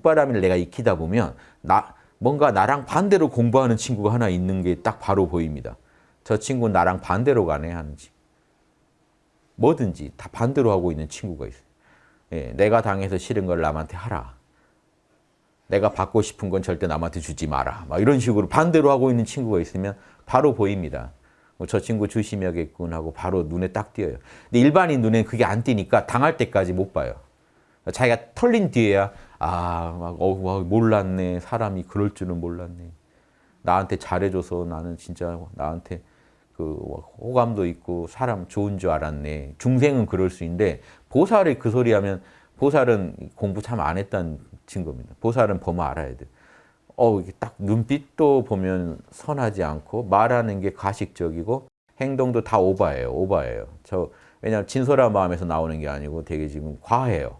육바람이를 내가 익히다 보면 나 뭔가 나랑 반대로 공부하는 친구가 하나 있는 게 딱 바로 보입니다. 저 친구는 나랑 반대로 가네 하는지. 뭐든지 다 반대로 하고 있는 친구가 있어요. 예, 내가 당해서 싫은 걸 남한테 하라. 내가 받고 싶은 건 절대 남한테 주지 마라. 막 이런 식으로 반대로 하고 있는 친구가 있으면 바로 보입니다. 어, 저 친구 조심해야겠군 하고 바로 눈에 딱 띄어요. 근데 일반인 눈에 그게 안 띄니까 당할 때까지 못 봐요. 자기가 털린 뒤에야 아, 막, 어, 와, 몰랐네. 사람이 그럴 줄은 몰랐네. 나한테 잘해줘서 나는 진짜 나한테 그 호감도 있고 사람 좋은 줄 알았네. 중생은 그럴 수 있는데 보살이 그 소리 하면 보살은 공부 참 안 했다는 증거입니다. 보살은 보면 알아야 돼. 어, 딱 눈빛도 보면 선하지 않고 말하는 게 가식적이고 행동도 다 오바예요. 오바예요. 저 왜냐하면 진솔한 마음에서 나오는 게 아니고 되게 지금 과해요.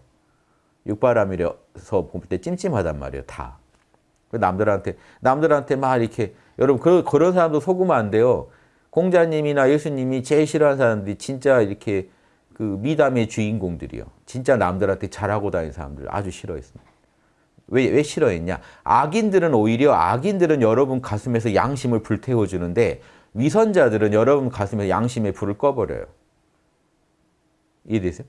육바람이라서 볼 때 찜찜하단 말이에요. 다. 그 남들한테 남들한테 막 이렇게 여러분 그, 그런 사람도 속으면 안 돼요. 공자님이나 예수님이 제일 싫어하는 사람들이 진짜 이렇게 그 미담의 주인공들이요. 진짜 남들한테 잘하고 다니는 사람들 아주 싫어했습니다. 왜, 왜 싫어했냐? 악인들은 오히려 악인들은 여러분 가슴에서 양심을 불태워주는데 위선자들은 여러분 가슴에 양심의 불을 꺼버려요. 이해되세요?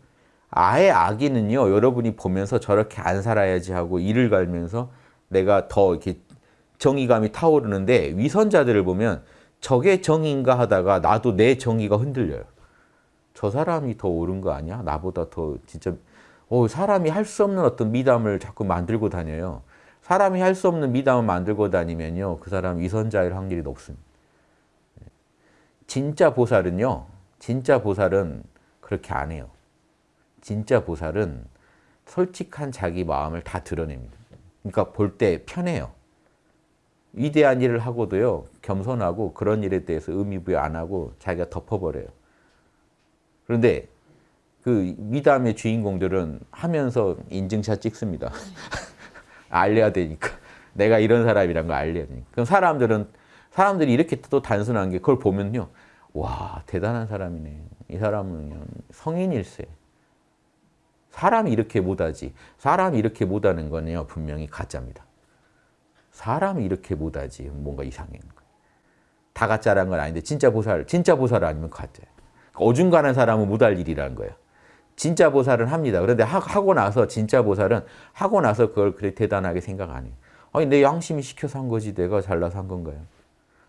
아예 악인은요, 여러분이 보면서 저렇게 안 살아야지 하고 이를 갈면서 내가 더 이렇게 정의감이 타오르는데 위선자들을 보면 저게 정의인가 하다가 나도 내 정의가 흔들려요. 저 사람이 더 옳은 거 아니야? 나보다 더 진짜 어, 사람이 할 수 없는 어떤 미담을 자꾸 만들고 다녀요. 사람이 할 수 없는 미담을 만들고 다니면요. 그 사람 위선자일 확률이 높습니다. 진짜 보살은요. 진짜 보살은 그렇게 안 해요. 진짜 보살은 솔직한 자기 마음을 다 드러냅니다. 그러니까 볼 때 편해요. 위대한 일을 하고도요. 겸손하고 그런 일에 대해서 의미부여 안 하고 자기가 덮어버려요. 그런데 그 미담의 주인공들은 하면서 인증샷 찍습니다. 알려야 되니까. 내가 이런 사람이란 거 알려야 되니까. 그럼 사람들은, 사람들이 이렇게 또 단순한 게 그걸 보면요. 와, 대단한 사람이네. 이 사람은 성인일세. 사람이 이렇게 못하지. 사람이 이렇게 못하는 거는요. 분명히 가짜입니다. 사람이 이렇게 못하지. 뭔가 이상해. 다 가짜라는 건 아닌데 진짜 보살, 진짜 보살 아니면 가짜예요. 어중간한 사람은 못할 일이라는 거예요. 진짜 보살은 합니다. 그런데 하 고 나서 진짜 보살은 하고 나서 그걸 그렇게 대단하게 생각 안 해요. 아니 내 양심이 시켜서 한 거지 내가 잘나서 한 건가요?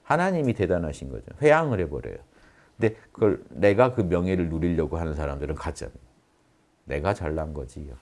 하나님이 대단하신 거죠. 회양을 해버려요. 근데 그걸 내가 그 명예를 누리려고 하는 사람들은 가짜입니다. 내가 잘난 거지요.